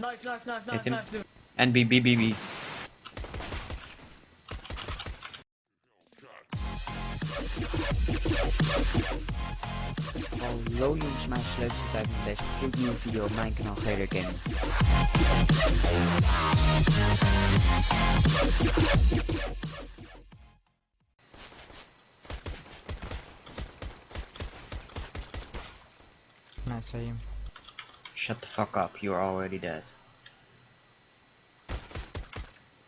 Knife, knife, knife, knife, knife, dude. And B, B, B, B. Hallo jongens, mijn sleuteltijd met deze gloednieuwe video op mijn kanaal Gator Gaming. Nice aim. Shut the fuck up, you're already dead.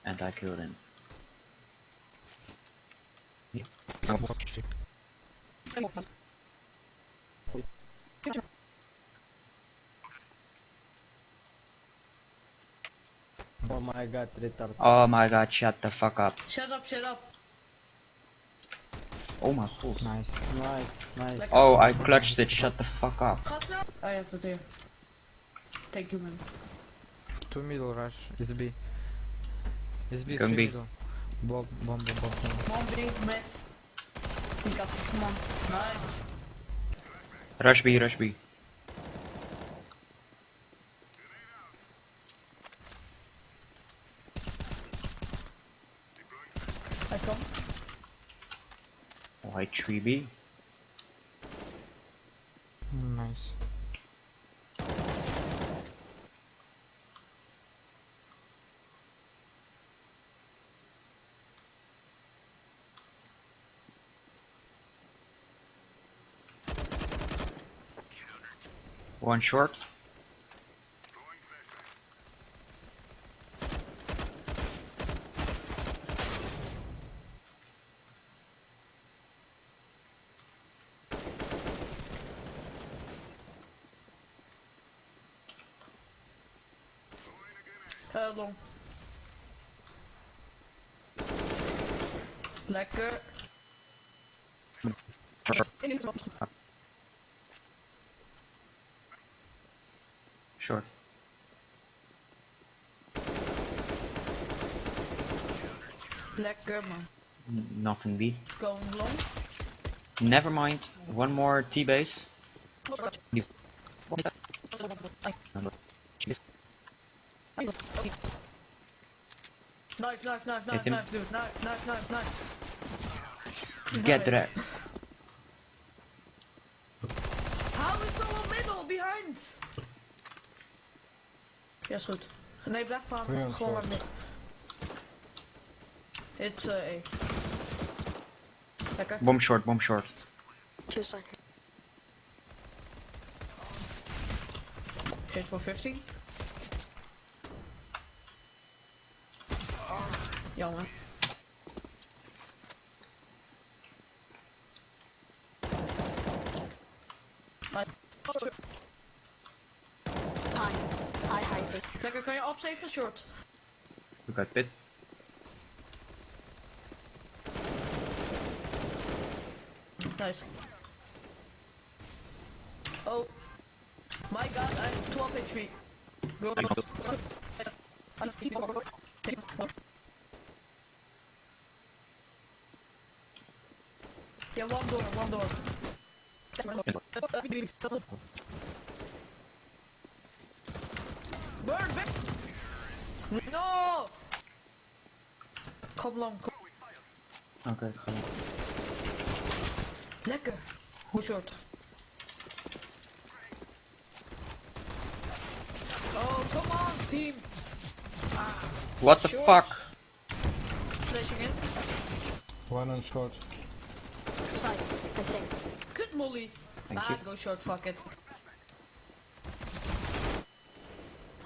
And I killed him. Oh my god, retard. Oh my god, shut the fuck up. Shut up, shut up. Oh my god. Nice. Nice, nice. Oh, I clutched it, shut the fuck up. Gasten? Oh ja, dat hier. Thank you, man. Two middle rush. Is B. It's B. Going three B. middle. Bomb, bomb, bomb, bomb. bomb. Come on, B, met. Ik had het, come on. Nice. Rush B, rush B. Hij komt. White tree B. Nice. One short. Long. Lekker. Short. Lekker, man. Nothing B. Going long. Never mind. One more T base. Knife, knife, knife, knife, knife, dude. Knife, knife, knife, knife. Get that. Ja, is goed. Nee, blijf on Gewoon maar mid. It's uh, A. Lekker. Bomb short, bomb short. Two seconds. Hit for 15. Jammer. Nice. Time. I hide it. Lekker, kan je opsaven short? We got pit. Nice. Oh. My god, I have 12 HP. Go, go, go. Yeah, one door, one door. Burn, back! No! Kom lang, kom. Oké, ik ga. Lekker. Hoe short? Oh, come on, team. What the Short. fuck? Flashing in. One on short. Side, I think. Good molly. Thank ah, you. go short, fuck it.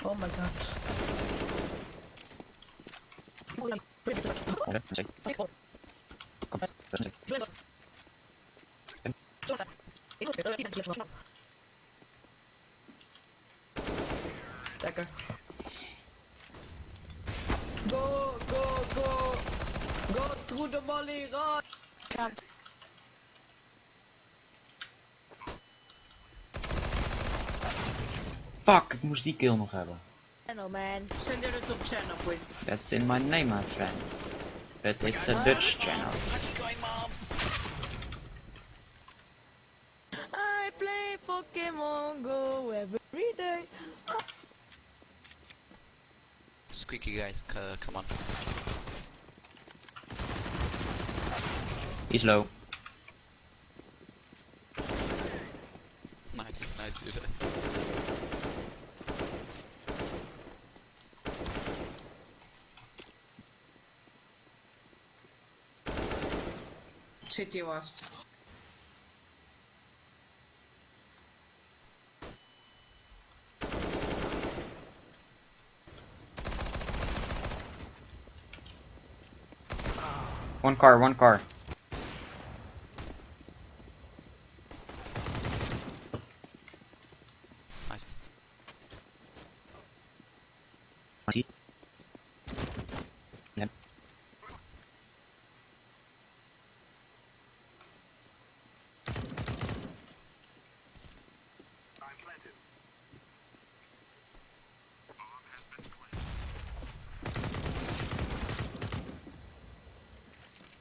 Oh my god. Lekker. Go, go, go. Go through the molly, run. Fuck, ik moest die kill nog hebben. Hello, man. Send it to channel, please. That's in my name, my friend. But it's a Dutch channel. I play Pokemon Go every day. squeaky guys, c- come on. He's low. Nice, nice dude. City last. One car, one car. Nice.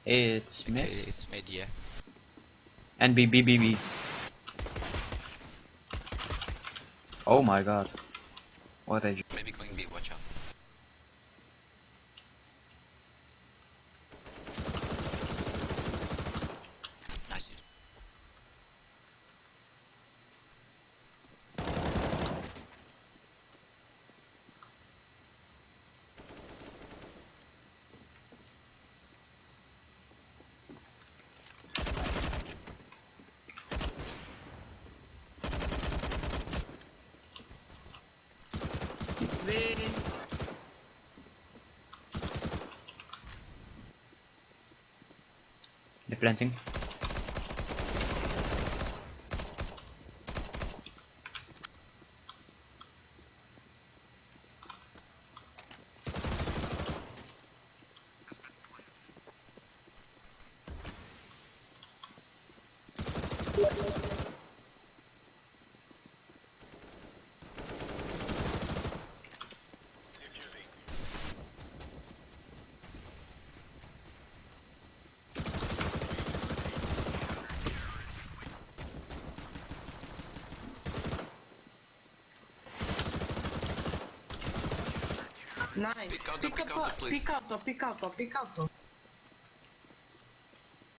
It's mid Okay, it's mid, yeah. and B B B B. Oh my god. What a Maybe going B, watch out. Nice dude. The planting. Nice. Pick out, Pick pick up, please. pick out, pick out.